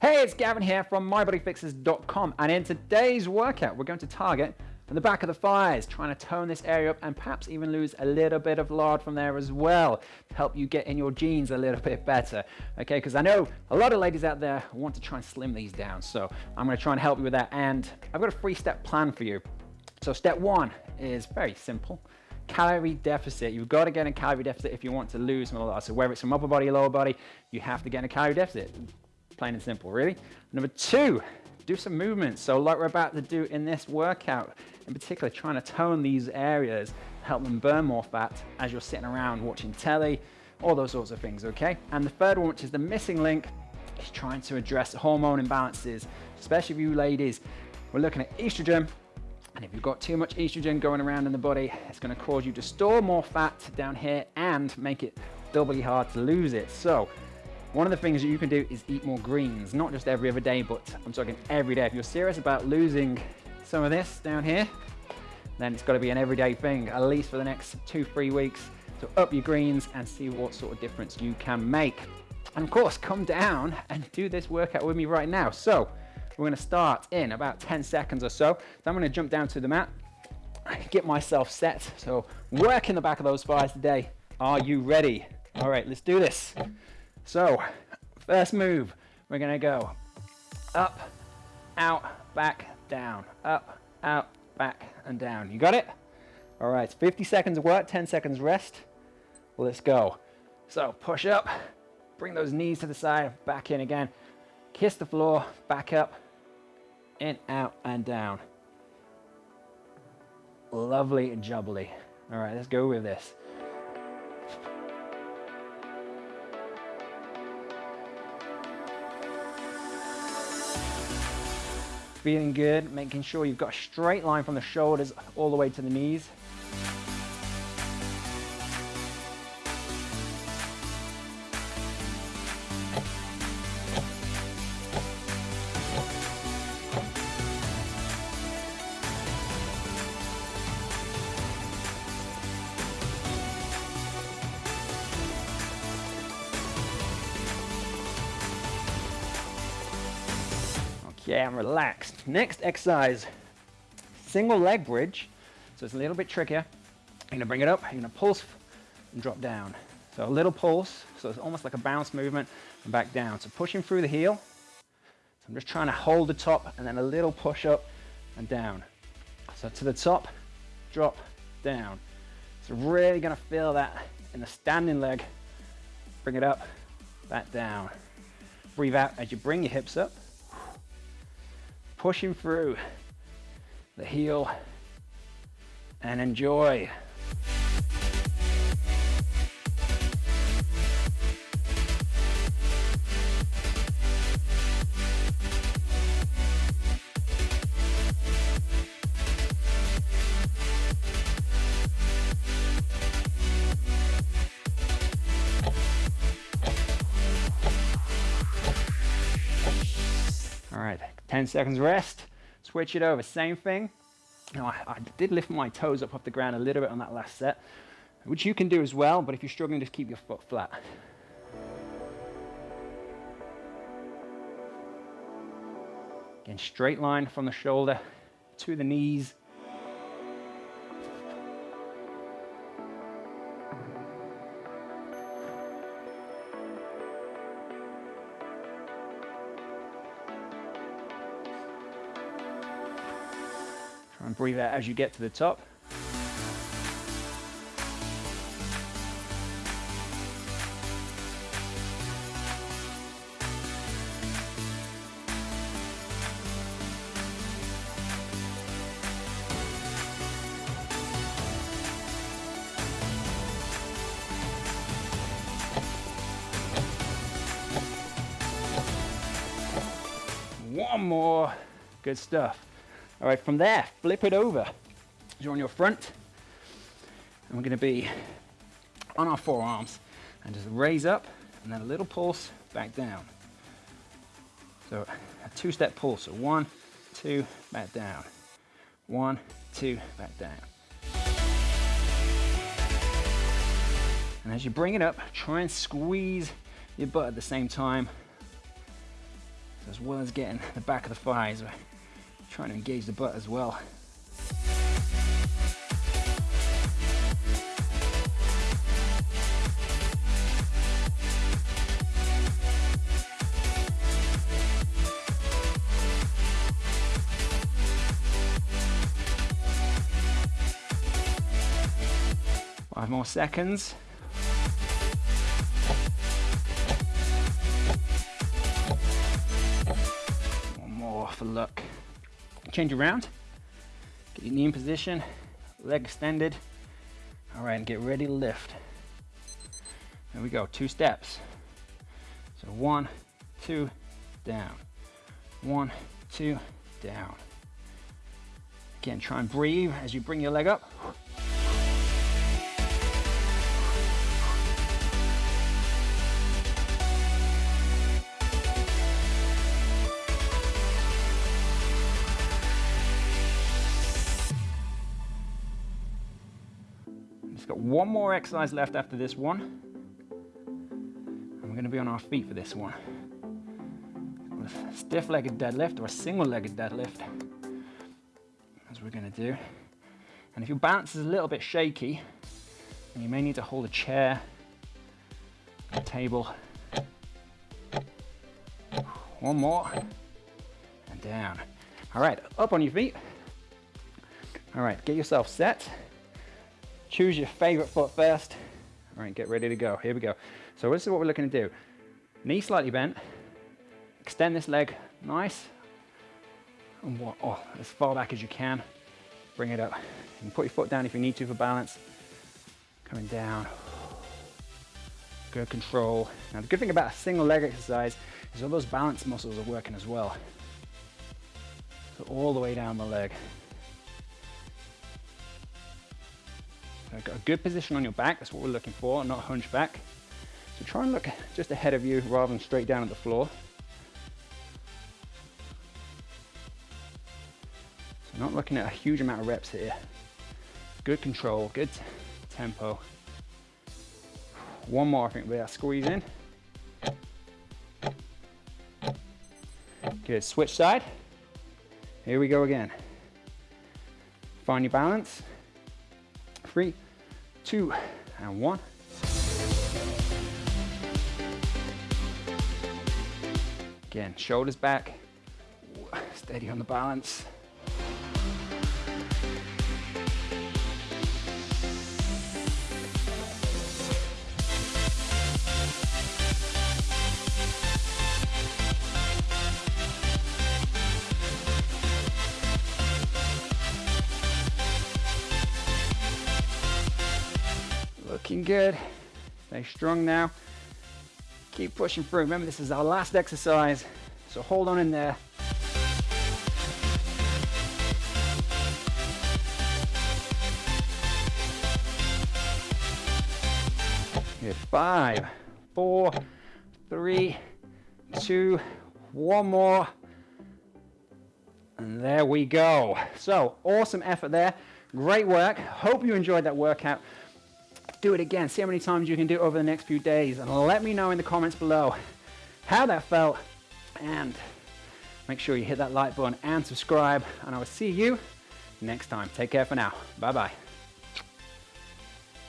Hey, it's Gavin here from MyBodyFixers.com and in today's workout we're going to target from the back of the thighs, trying to tone this area up and perhaps even lose a little bit of lard from there as well to help you get in your jeans a little bit better. Okay, because I know a lot of ladies out there want to try and slim these down, so I'm going to try and help you with that and I've got a three-step plan for you. So step one is very simple calorie deficit. You've got to get in calorie deficit if you want to lose some lard. So whether it's from upper body or lower body, you have to get in a calorie deficit. Plain and simple, really. Number two, do some movements. So like we're about to do in this workout, in particular, trying to tone these areas, help them burn more fat as you're sitting around watching telly, all those sorts of things, okay? And the third one, which is the missing link, is trying to address hormone imbalances, especially for you ladies. We're looking at estrogen, and if you've got too much estrogen going around in the body, it's gonna cause you to store more fat down here and make it doubly hard to lose it. So one of the things that you can do is eat more greens, not just every other day, but I'm talking every day. If you're serious about losing some of this down here, then it's got to be an everyday thing, at least for the next two, three weeks. So up your greens and see what sort of difference you can make. And of course, come down and do this workout with me right now. So we're gonna start in about 10 seconds or so. So I'm gonna jump down to the mat, get myself set. So work in the back of those thighs today. Are you ready? All right, let's do this. So first move, we're gonna go up, out, back, down, up, out, back, and down. You got it? All right, 50 seconds work, 10 seconds rest. Let's go. So push up, bring those knees to the side, back in again. Kiss the floor, back up, in, out, and down. Lovely and jubbly. All right, let's go with this. Feeling good, making sure you've got a straight line from the shoulders all the way to the knees. Yeah, I'm relaxed. Next exercise, single leg bridge. So it's a little bit trickier. You're gonna bring it up, you're gonna pulse and drop down. So a little pulse, so it's almost like a bounce movement and back down. So pushing through the heel. So I'm just trying to hold the top and then a little push up and down. So to the top, drop, down. So really gonna feel that in the standing leg. Bring it up, back down. Breathe out as you bring your hips up pushing through the heel and enjoy. 10 seconds rest, switch it over, same thing. Now I, I, did lift my toes up off the ground a little bit on that last set, which you can do as well, but if you're struggling, just keep your foot flat. Again, straight line from the shoulder to the knees. And breathe out as you get to the top. One more. Good stuff. All right, from there, flip it over. You're on your front, and we're gonna be on our forearms, and just raise up, and then a little pulse back down. So a two-step pulse, so one, two, back down. One, two, back down. And as you bring it up, try and squeeze your butt at the same time. As well as getting the back of the thighs, trying to engage the butt as well. Five more seconds. Change around. Get your knee in position, leg extended. All right, and get ready to lift. There we go, two steps. So one, two, down. One, two, down. Again, try and breathe as you bring your leg up. Just got one more exercise left after this one. And we're gonna be on our feet for this one. A Stiff-legged deadlift or a single-legged deadlift, as we're gonna do. And if your balance is a little bit shaky, you may need to hold a chair, a table. One more, and down. All right, up on your feet. All right, get yourself set. Choose your favorite foot first. All right, get ready to go. Here we go. So this is what we're looking to do. Knee slightly bent. Extend this leg nice. And what, oh, as far back as you can. Bring it up. You can put your foot down if you need to for balance. Coming down. Good control. Now the good thing about a single leg exercise is all those balance muscles are working as well. So all the way down the leg. Got a good position on your back, that's what we're looking for, not hunchback. So try and look just ahead of you rather than straight down at the floor. So not looking at a huge amount of reps here. Good control, good tempo. One more, I think we are squeeze in. Good, switch side. Here we go again. Find your balance. Three, two, and one. Again, shoulders back, steady on the balance. Looking good. Stay strong now. Keep pushing through. Remember, this is our last exercise, so hold on in there. Good. Five, four, three, two, one more. And there we go. So awesome effort there. Great work. Hope you enjoyed that workout do it again. See how many times you can do it over the next few days. And let me know in the comments below how that felt. And make sure you hit that like button and subscribe. And I will see you next time. Take care for now. Bye-bye.